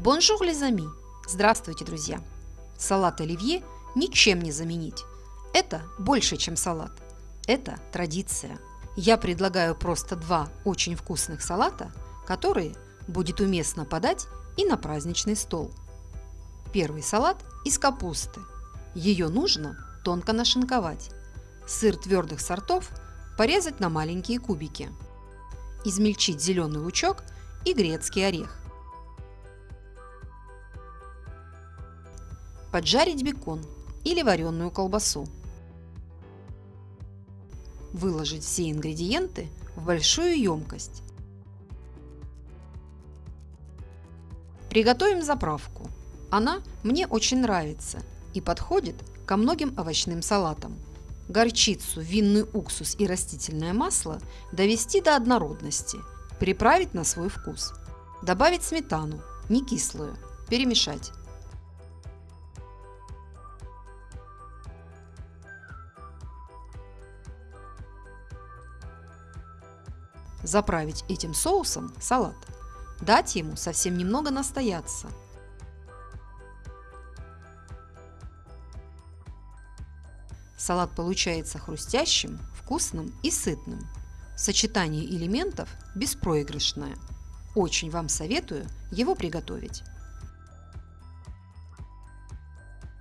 Bonjour les amis! Здравствуйте, друзья! Салат оливье ничем не заменить. Это больше, чем салат. Это традиция. Я предлагаю просто два очень вкусных салата, которые будет уместно подать и на праздничный стол. Первый салат из капусты. Ее нужно тонко нашинковать. Сыр твердых сортов порезать на маленькие кубики. Измельчить зеленый лучок и грецкий орех. Поджарить бекон или вареную колбасу. Выложить все ингредиенты в большую емкость. Приготовим заправку. Она мне очень нравится и подходит ко многим овощным салатам. Горчицу, винный уксус и растительное масло довести до однородности, приправить на свой вкус. Добавить сметану, не кислую, перемешать. Заправить этим соусом салат. Дать ему совсем немного настояться. Салат получается хрустящим, вкусным и сытным. Сочетание элементов беспроигрышное. Очень вам советую его приготовить.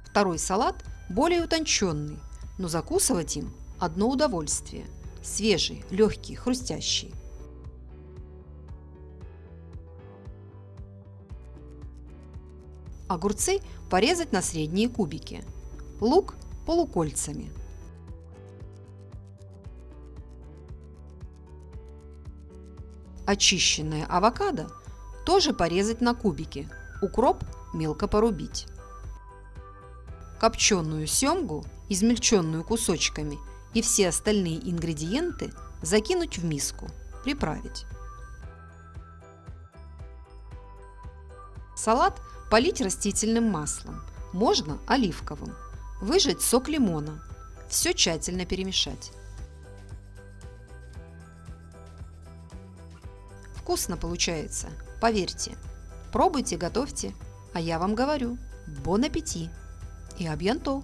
Второй салат более утонченный, но закусывать им одно удовольствие. Свежий, легкий, хрустящий. Огурцы порезать на средние кубики. Лук полукольцами. Очищенное авокадо тоже порезать на кубики. Укроп мелко порубить. Копченую семгу, измельченную кусочками, и все остальные ингредиенты закинуть в миску, приправить. Салат полить растительным маслом, можно оливковым. Выжать сок лимона. Все тщательно перемешать. Вкусно получается, поверьте. Пробуйте, готовьте. А я вам говорю, бон аппетит и абьянто!